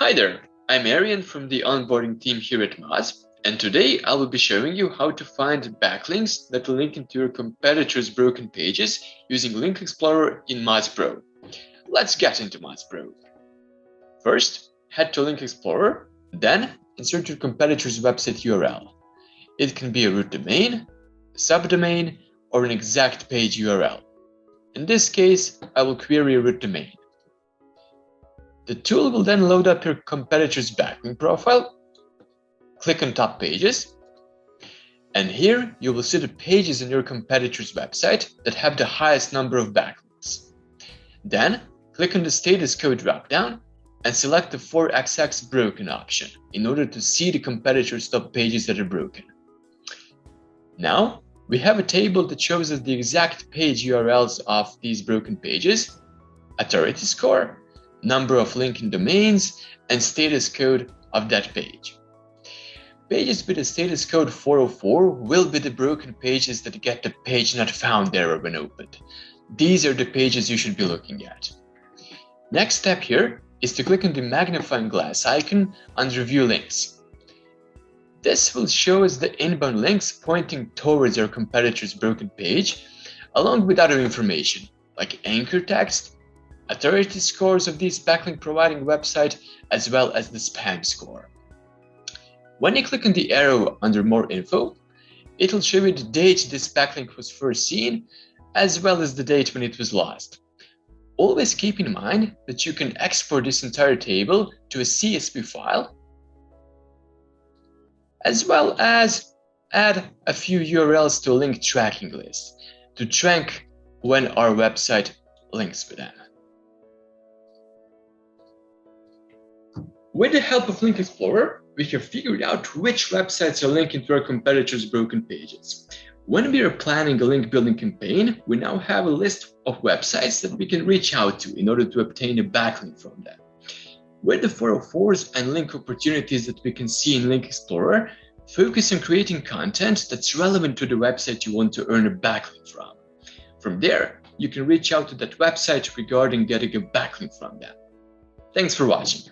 Hi there, I'm Arian from the onboarding team here at Moz, and today I will be showing you how to find backlinks that will link into your competitors' broken pages using Link Explorer in Moz Pro. Let's get into Moz Pro. First, head to Link Explorer, then insert your competitor's website URL. It can be a root domain, a subdomain, or an exact page URL. In this case, I will query a root domain. The tool will then load up your competitor's backlink profile. Click on top pages. And here you will see the pages on your competitor's website that have the highest number of backlinks. Then click on the status code dropdown and select the 4xx broken option in order to see the competitor's top pages that are broken. Now we have a table that shows us the exact page URLs of these broken pages, authority score, number of linking domains, and status code of that page. Pages with a status code 404 will be the broken pages that get the page not found error when opened. These are the pages you should be looking at. Next step here is to click on the magnifying glass icon under View Links. This will show us the inbound links pointing towards our competitor's broken page, along with other information like anchor text authority scores of this backlink providing website, as well as the spam score. When you click on the arrow under more info, it'll show you the date this backlink was first seen, as well as the date when it was lost. Always keep in mind that you can export this entire table to a CSV file, as well as add a few URLs to a link tracking list to track when our website links with them. With the help of Link Explorer, we have figured out which websites are linking to our competitors' broken pages. When we are planning a link building campaign, we now have a list of websites that we can reach out to in order to obtain a backlink from them. With the 404s and link opportunities that we can see in Link Explorer, focus on creating content that's relevant to the website you want to earn a backlink from. From there, you can reach out to that website regarding getting a backlink from them. Thanks for watching.